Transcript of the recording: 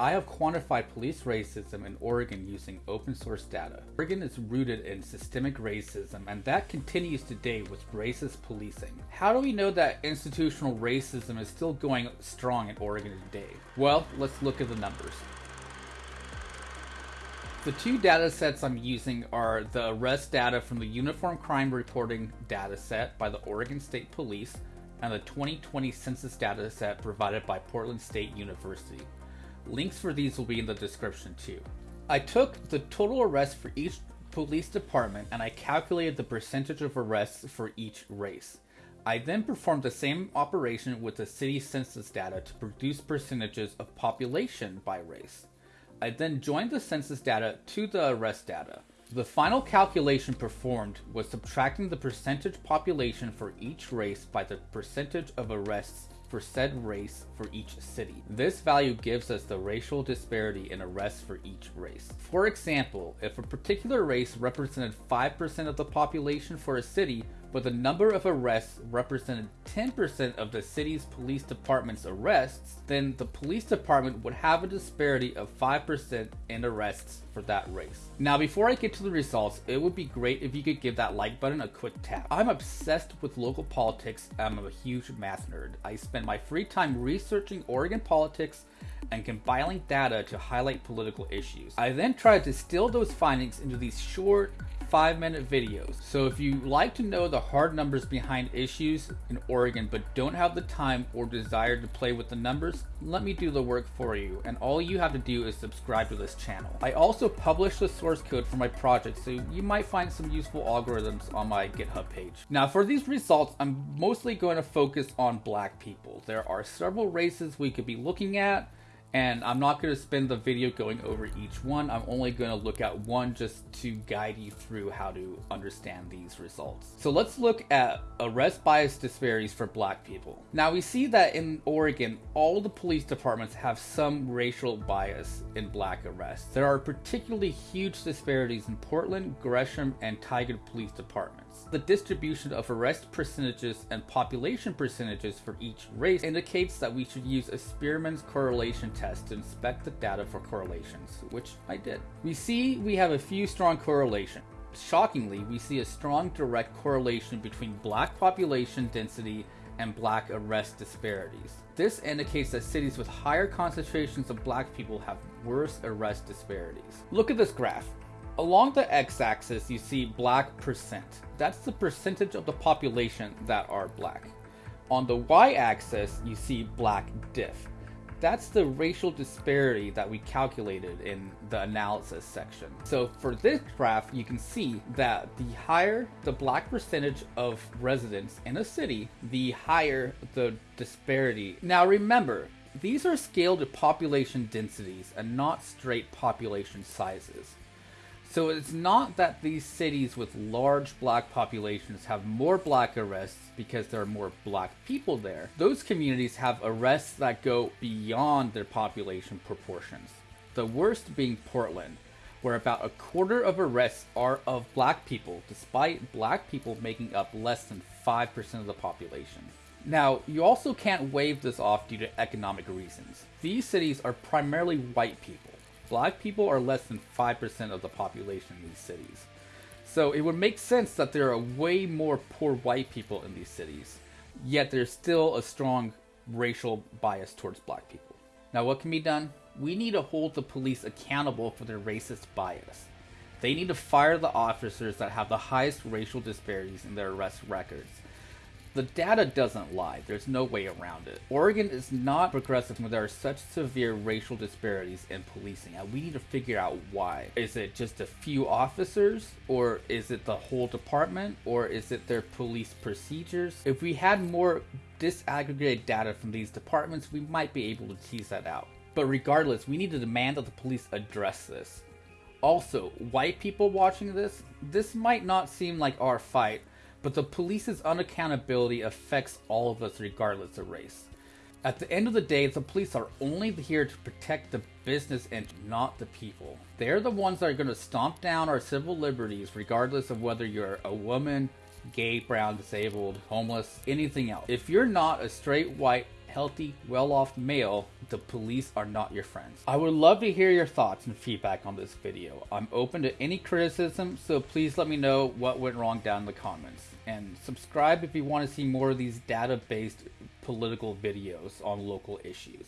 I have quantified police racism in Oregon using open source data. Oregon is rooted in systemic racism, and that continues today with racist policing. How do we know that institutional racism is still going strong in Oregon today? Well, let's look at the numbers. The two data sets I'm using are the arrest data from the Uniform Crime Reporting dataset by the Oregon State Police and the 2020 census data set provided by Portland State University. Links for these will be in the description too. I took the total arrests for each police department and I calculated the percentage of arrests for each race. I then performed the same operation with the city census data to produce percentages of population by race. I then joined the census data to the arrest data. The final calculation performed was subtracting the percentage population for each race by the percentage of arrests for said race for each city. This value gives us the racial disparity in arrests for each race. For example, if a particular race represented 5% of the population for a city, but the number of arrests represented 10% of the city's police department's arrests, then the police department would have a disparity of 5% in arrests for that race. Now, before I get to the results, it would be great if you could give that like button a quick tap. I'm obsessed with local politics. I'm a huge math nerd. I spend my free time researching Oregon politics and compiling data to highlight political issues. I then try to distill those findings into these short, five minute videos. So if you like to know the hard numbers behind issues in Oregon but don't have the time or desire to play with the numbers, let me do the work for you and all you have to do is subscribe to this channel. I also publish the source code for my project so you might find some useful algorithms on my GitHub page. Now for these results, I'm mostly going to focus on black people. There are several races we could be looking at and I'm not going to spend the video going over each one. I'm only going to look at one just to guide you through how to understand these results. So let's look at arrest bias disparities for black people. Now we see that in Oregon, all the police departments have some racial bias in black arrests. There are particularly huge disparities in Portland, Gresham, and Tigard police departments. The distribution of arrest percentages and population percentages for each race indicates that we should use a Spearman's correlation test to inspect the data for correlations, which I did. We see we have a few strong correlations. Shockingly, we see a strong direct correlation between black population density and black arrest disparities. This indicates that cities with higher concentrations of black people have worse arrest disparities. Look at this graph. Along the x-axis, you see black percent. That's the percentage of the population that are black. On the y-axis, you see black diff. That's the racial disparity that we calculated in the analysis section. So for this graph, you can see that the higher the black percentage of residents in a city, the higher the disparity. Now remember, these are scaled to population densities and not straight population sizes. So it's not that these cities with large black populations have more black arrests because there are more black people there. Those communities have arrests that go beyond their population proportions. The worst being Portland, where about a quarter of arrests are of black people, despite black people making up less than 5% of the population. Now, you also can't wave this off due to economic reasons. These cities are primarily white people black people are less than 5% of the population in these cities. So it would make sense that there are way more poor white people in these cities, yet there's still a strong racial bias towards black people. Now, what can be done? We need to hold the police accountable for their racist bias. They need to fire the officers that have the highest racial disparities in their arrest records the data doesn't lie. There's no way around it. Oregon is not progressive when there are such severe racial disparities in policing, and we need to figure out why. Is it just a few officers, or is it the whole department, or is it their police procedures? If we had more disaggregated data from these departments, we might be able to tease that out. But regardless, we need to demand that the police address this. Also, white people watching this, this might not seem like our fight, but the police's unaccountability affects all of us regardless of race. At the end of the day, the police are only here to protect the business and not the people. They're the ones that are going to stomp down our civil liberties regardless of whether you're a woman, gay, brown, disabled, homeless, anything else. If you're not a straight white healthy, well off male, the police are not your friends. I would love to hear your thoughts and feedback on this video. I'm open to any criticism, so please let me know what went wrong down in the comments. And subscribe if you want to see more of these data based political videos on local issues.